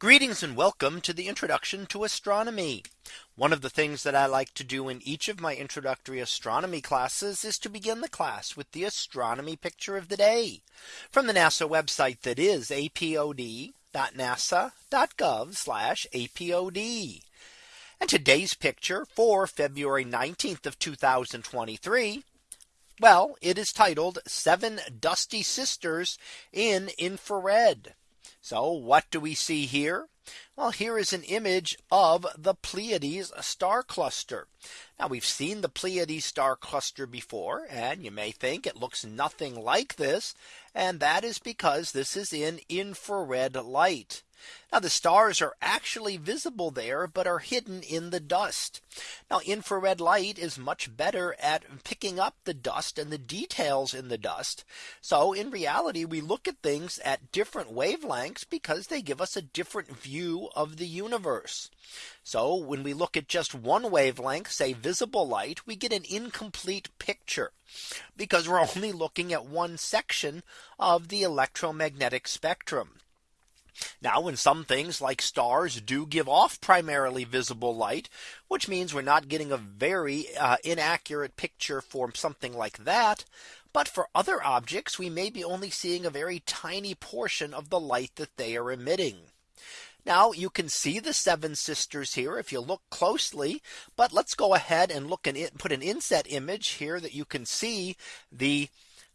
Greetings and welcome to the introduction to astronomy. One of the things that I like to do in each of my introductory astronomy classes is to begin the class with the astronomy picture of the day from the NASA website that is apod.nasa.gov apod. And today's picture for February 19th of 2023. Well, it is titled seven dusty sisters in infrared. So what do we see here? Well, here is an image of the Pleiades star cluster. Now we've seen the Pleiades star cluster before, and you may think it looks nothing like this. And that is because this is in infrared light. Now the stars are actually visible there, but are hidden in the dust. Now infrared light is much better at picking up the dust and the details in the dust. So in reality, we look at things at different wavelengths because they give us a different view of the universe. So when we look at just one wavelength, say visible light, we get an incomplete picture because we're only looking at one section of the electromagnetic spectrum. Now when some things like stars do give off primarily visible light, which means we're not getting a very uh, inaccurate picture for something like that. But for other objects, we may be only seeing a very tiny portion of the light that they are emitting. Now you can see the seven sisters here if you look closely. But let's go ahead and look and put an inset image here that you can see the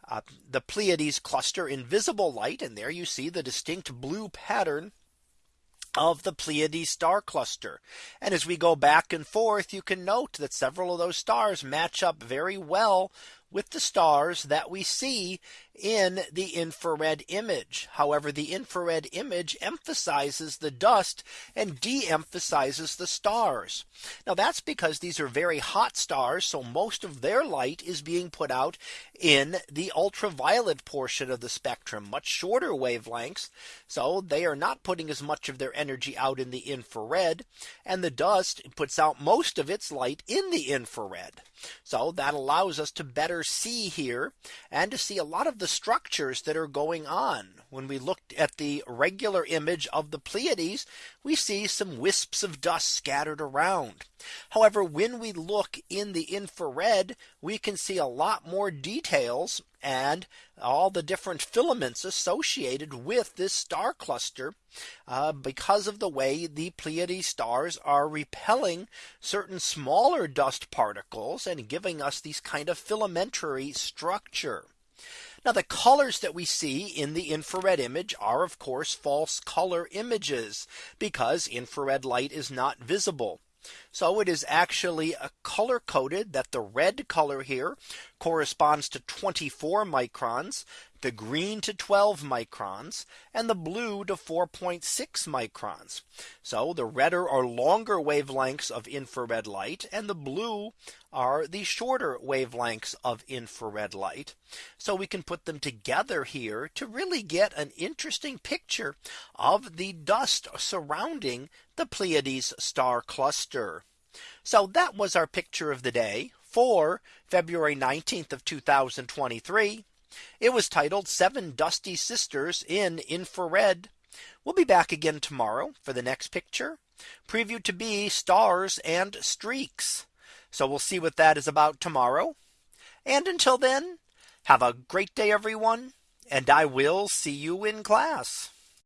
uh, the Pleiades cluster in visible light. And there you see the distinct blue pattern of the Pleiades star cluster. And as we go back and forth, you can note that several of those stars match up very well with the stars that we see in the infrared image. However, the infrared image emphasizes the dust and de-emphasizes the stars. Now that's because these are very hot stars. So most of their light is being put out in the ultraviolet portion of the spectrum, much shorter wavelengths. So they are not putting as much of their energy out in the infrared. And the dust puts out most of its light in the infrared. So that allows us to better see here and to see a lot of the structures that are going on. When we looked at the regular image of the Pleiades, we see some wisps of dust scattered around. However, when we look in the infrared, we can see a lot more details and all the different filaments associated with this star cluster uh, because of the way the Pleiades stars are repelling certain smaller dust particles and giving us these kind of filamentary structure. Now the colors that we see in the infrared image are of course false color images because infrared light is not visible. So it is actually a color coded that the red color here corresponds to 24 microns, the green to 12 microns, and the blue to 4.6 microns. So the redder are longer wavelengths of infrared light and the blue are the shorter wavelengths of infrared light. So we can put them together here to really get an interesting picture of the dust surrounding the Pleiades star cluster. So that was our picture of the day for February 19th of 2023. It was titled seven dusty sisters in infrared. We'll be back again tomorrow for the next picture previewed to be stars and streaks. So we'll see what that is about tomorrow. And until then, have a great day, everyone. And I will see you in class.